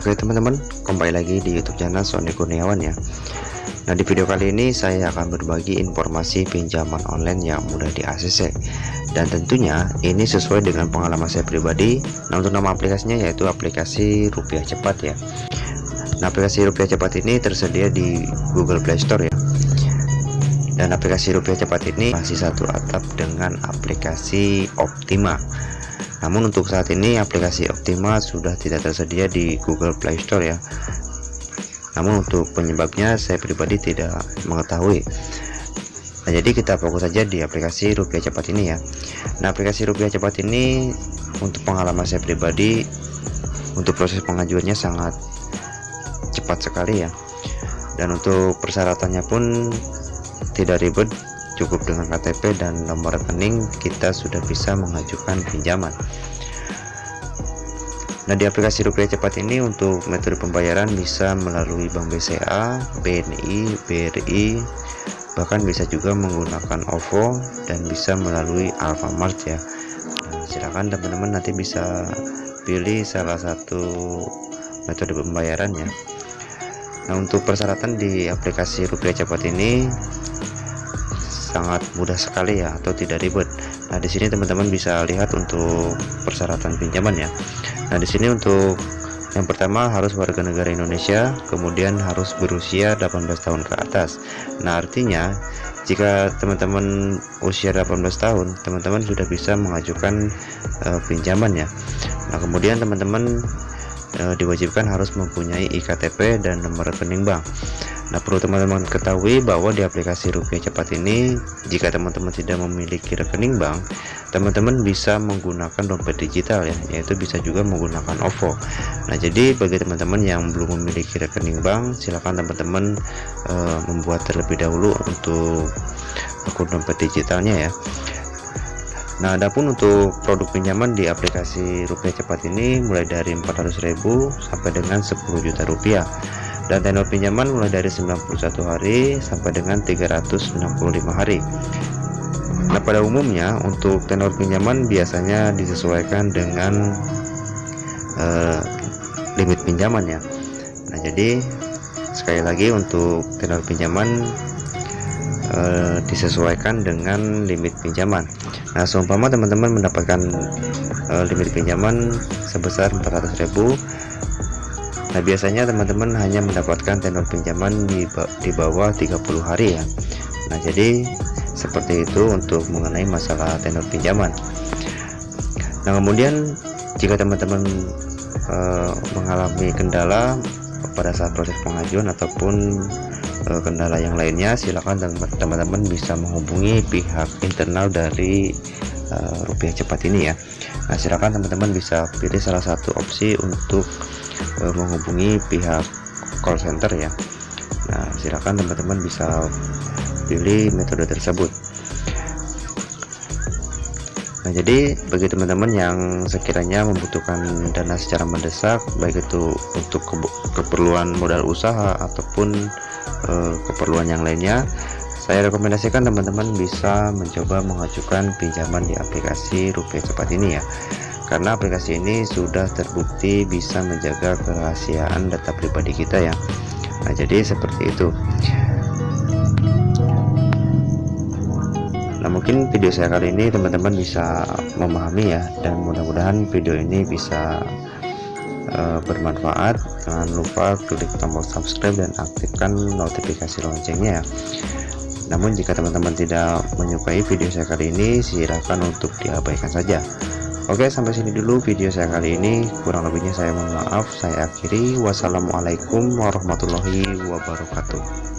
Oke teman-teman kembali lagi di YouTube channel Sony Kurniawan ya. Nah di video kali ini saya akan berbagi informasi pinjaman online yang mudah di ACC dan tentunya ini sesuai dengan pengalaman saya pribadi Nah untuk nama aplikasinya yaitu aplikasi rupiah cepat ya. Nah aplikasi rupiah cepat ini tersedia di Google Play Store ya. Dan aplikasi rupiah cepat ini masih satu atap dengan aplikasi Optima namun untuk saat ini aplikasi Optima sudah tidak tersedia di Google Play Store ya. Namun untuk penyebabnya saya pribadi tidak mengetahui. Nah jadi kita fokus saja di aplikasi rupiah cepat ini ya. Nah aplikasi rupiah cepat ini untuk pengalaman saya pribadi untuk proses pengajuannya sangat cepat sekali ya. Dan untuk persyaratannya pun tidak ribet cukup dengan KTP dan nomor rekening kita sudah bisa mengajukan pinjaman. Nah di aplikasi rupiah cepat ini untuk metode pembayaran bisa melalui Bank BCA, BNI, BRI bahkan bisa juga menggunakan OVO dan bisa melalui Alfamart ya. Nah, silakan teman-teman nanti bisa pilih salah satu metode pembayaran ya Nah untuk persyaratan di aplikasi rupiah cepat ini sangat mudah sekali ya atau tidak ribet. Nah di sini teman-teman bisa lihat untuk persyaratan pinjaman ya. Nah di sini untuk yang pertama harus warga negara Indonesia kemudian harus berusia 18 tahun ke atas. Nah artinya jika teman-teman usia 18 tahun teman-teman sudah bisa mengajukan uh, pinjaman ya. Nah kemudian teman-teman uh, diwajibkan harus mempunyai IKTP dan nomor rekening bank Nah perlu teman-teman ketahui bahwa di aplikasi rupiah cepat ini jika teman-teman tidak memiliki rekening bank teman-teman bisa menggunakan dompet digital ya yaitu bisa juga menggunakan OVO. Nah jadi bagi teman-teman yang belum memiliki rekening bank silahkan teman-teman e, membuat terlebih dahulu untuk akun dompet digitalnya ya. Nah adapun untuk produk pinjaman di aplikasi rupiah cepat ini mulai dari 400.000 sampai dengan 10 juta rupiah dan tenor pinjaman mulai dari 91 hari sampai dengan 365 hari. Nah pada umumnya untuk tenor pinjaman biasanya disesuaikan dengan uh, limit pinjaman ya. Nah jadi sekali lagi untuk tenor pinjaman uh, disesuaikan dengan limit pinjaman. Nah seumpama teman-teman mendapatkan uh, limit pinjaman sebesar 400.000 Nah biasanya teman-teman hanya mendapatkan tenor pinjaman di, di bawah 30 hari ya. Nah jadi seperti itu untuk mengenai masalah tenor pinjaman. Nah kemudian jika teman-teman e, mengalami kendala pada saat proses pengajuan ataupun e, kendala yang lainnya silakan teman-teman bisa menghubungi pihak internal dari e, rupiah cepat ini ya. Nah silakan teman-teman bisa pilih salah satu opsi untuk uh, menghubungi pihak call center ya. Nah silakan teman-teman bisa pilih metode tersebut. Nah jadi bagi teman-teman yang sekiranya membutuhkan dana secara mendesak baik itu untuk ke keperluan modal usaha ataupun uh, keperluan yang lainnya saya rekomendasikan teman-teman bisa mencoba mengajukan pinjaman di aplikasi rupiah cepat ini ya. Karena aplikasi ini sudah terbukti bisa menjaga kerahasiaan data pribadi kita ya. Nah jadi seperti itu. Nah mungkin video saya kali ini teman-teman bisa memahami ya. Dan mudah-mudahan video ini bisa uh, bermanfaat. Jangan lupa klik tombol subscribe dan aktifkan notifikasi loncengnya ya namun jika teman-teman tidak menyukai video saya kali ini silahkan untuk diabaikan saja. Oke sampai sini dulu video saya kali ini. Kurang lebihnya saya mohon maaf. Saya akhiri. Wassalamualaikum warahmatullahi wabarakatuh